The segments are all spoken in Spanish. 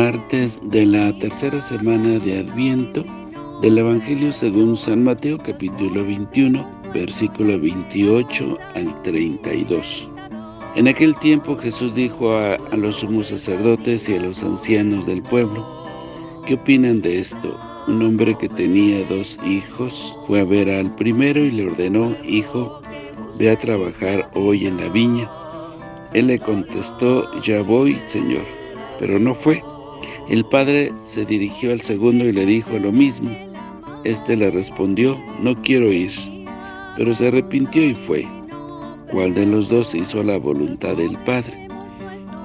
de la tercera semana de Adviento del Evangelio según San Mateo capítulo 21, versículo 28 al 32. En aquel tiempo Jesús dijo a los sumos sacerdotes y a los ancianos del pueblo, ¿qué opinan de esto? Un hombre que tenía dos hijos fue a ver al primero y le ordenó, Hijo, ve a trabajar hoy en la viña. Él le contestó, Ya voy, Señor. Pero no fue. El padre se dirigió al segundo y le dijo lo mismo. Este le respondió, No quiero ir. Pero se arrepintió y fue. ¿Cuál de los dos hizo la voluntad del padre?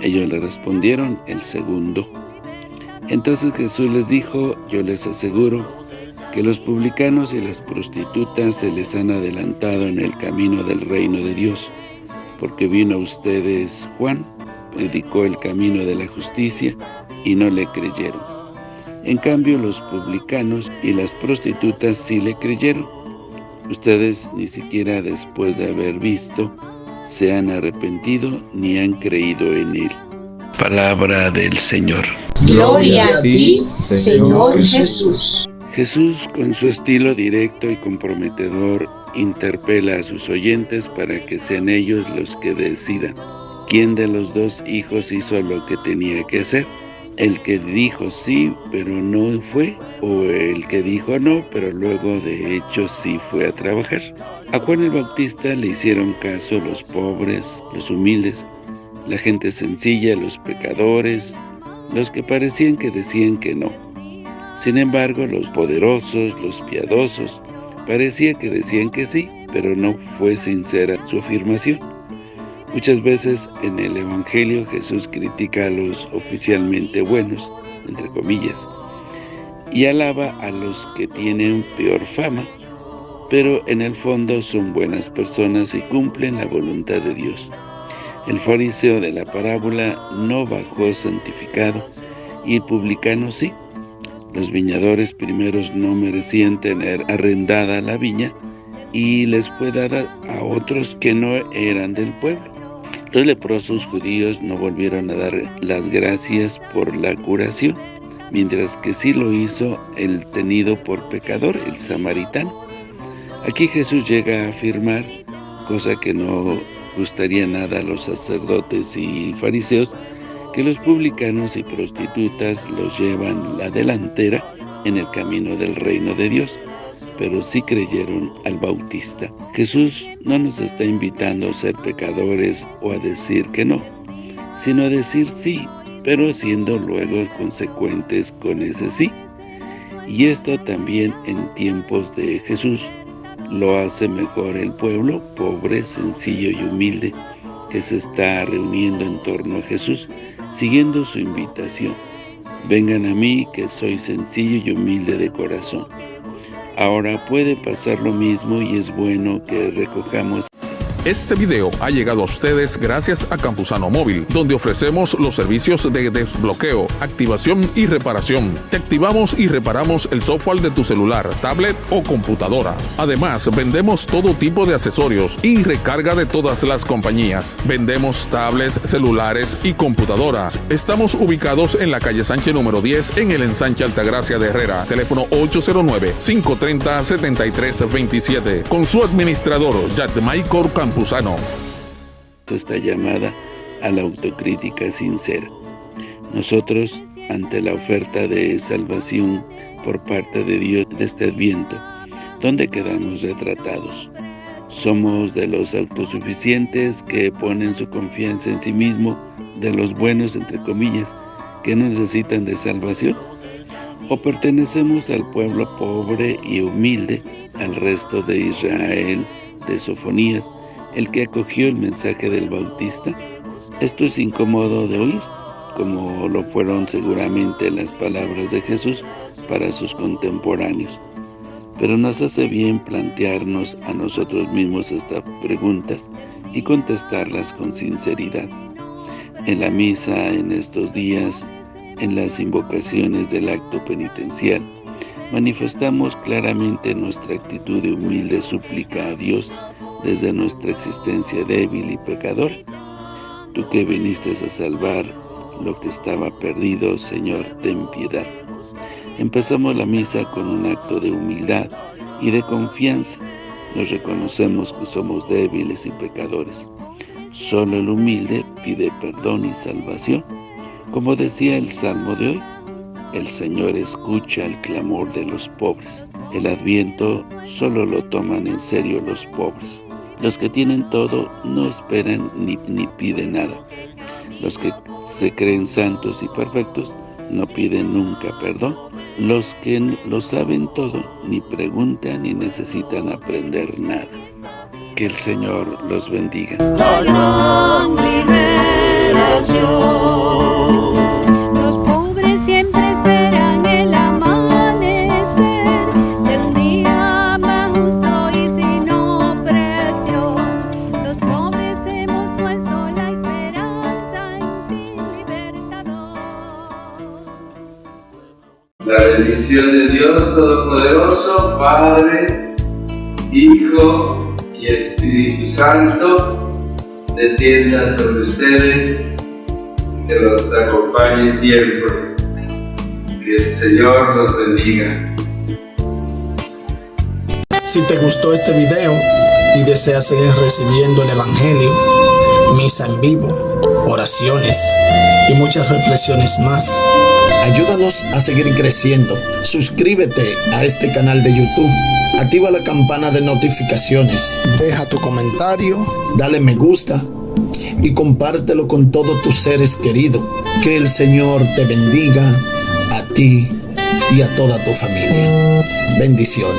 Ellos le respondieron, el segundo. Entonces Jesús les dijo, yo les aseguro que los publicanos y las prostitutas se les han adelantado en el camino del reino de Dios, porque vino a ustedes Juan, predicó el camino de la justicia y no le creyeron. En cambio los publicanos y las prostitutas sí le creyeron. Ustedes ni siquiera después de haber visto se han arrepentido ni han creído en él. Palabra del Señor. Gloria a ti, Señor Jesús. Jesús, con su estilo directo y comprometedor, interpela a sus oyentes para que sean ellos los que decidan quién de los dos hijos hizo lo que tenía que hacer. El que dijo sí, pero no fue, o el que dijo no, pero luego de hecho sí fue a trabajar. A Juan el Bautista le hicieron caso los pobres, los humildes, la gente sencilla, los pecadores, los que parecían que decían que no. Sin embargo, los poderosos, los piadosos, parecía que decían que sí, pero no fue sincera su afirmación. Muchas veces en el Evangelio Jesús critica a los oficialmente buenos, entre comillas, y alaba a los que tienen peor fama, pero en el fondo son buenas personas y cumplen la voluntad de Dios. El fariseo de la parábola no bajó santificado, y el publicano sí. Los viñadores primeros no merecían tener arrendada la viña, y les fue dada a otros que no eran del pueblo. Los leprosos judíos no volvieron a dar las gracias por la curación, mientras que sí lo hizo el tenido por pecador, el samaritano. Aquí Jesús llega a afirmar, cosa que no gustaría nada a los sacerdotes y fariseos que los publicanos y prostitutas los llevan la delantera en el camino del reino de Dios, pero sí creyeron al Bautista. Jesús no nos está invitando a ser pecadores o a decir que no, sino a decir sí, pero siendo luego consecuentes con ese sí. Y esto también en tiempos de Jesús, lo hace mejor el pueblo pobre, sencillo y humilde que se está reuniendo en torno a Jesús, siguiendo su invitación. Vengan a mí que soy sencillo y humilde de corazón. Ahora puede pasar lo mismo y es bueno que recojamos este video ha llegado a ustedes gracias a Campusano Móvil, donde ofrecemos los servicios de desbloqueo, activación y reparación. Te activamos y reparamos el software de tu celular, tablet o computadora. Además, vendemos todo tipo de accesorios y recarga de todas las compañías. Vendemos tablets, celulares y computadoras. Estamos ubicados en la calle Sánchez número 10 en el ensanche Altagracia de Herrera. Teléfono 809-530-7327. Con su administrador, Michael Campos. Esta llamada a la autocrítica sincera. Nosotros, ante la oferta de salvación por parte de Dios de este Adviento, ¿dónde quedamos retratados? ¿Somos de los autosuficientes que ponen su confianza en sí mismo, de los buenos, entre comillas, que no necesitan de salvación? ¿O pertenecemos al pueblo pobre y humilde, al resto de Israel, de Sofonías, el que acogió el mensaje del Bautista. Esto es incómodo de oír, como lo fueron seguramente las palabras de Jesús para sus contemporáneos. Pero nos hace bien plantearnos a nosotros mismos estas preguntas y contestarlas con sinceridad. En la misa, en estos días, en las invocaciones del acto penitencial, manifestamos claramente nuestra actitud de humilde súplica a Dios desde nuestra existencia débil y pecadora. Tú que viniste a salvar lo que estaba perdido, Señor, ten piedad. Empezamos la misa con un acto de humildad y de confianza. Nos reconocemos que somos débiles y pecadores. Solo el humilde pide perdón y salvación. Como decía el Salmo de hoy, el Señor escucha el clamor de los pobres. El Adviento solo lo toman en serio los pobres. Los que tienen todo no esperan ni, ni piden nada. Los que se creen santos y perfectos no piden nunca perdón. Los que lo saben todo ni preguntan ni necesitan aprender nada. Que el Señor los bendiga. La bendición de Dios Todopoderoso, Padre, Hijo y Espíritu Santo, descienda sobre ustedes, que los acompañe siempre. Que el Señor los bendiga. Si te gustó este video y deseas seguir recibiendo el Evangelio, misa en vivo, oraciones y muchas reflexiones más, Ayúdanos a seguir creciendo. Suscríbete a este canal de YouTube. Activa la campana de notificaciones. Deja tu comentario. Dale me gusta. Y compártelo con todos tus seres queridos. Que el Señor te bendiga a ti y a toda tu familia. Bendiciones.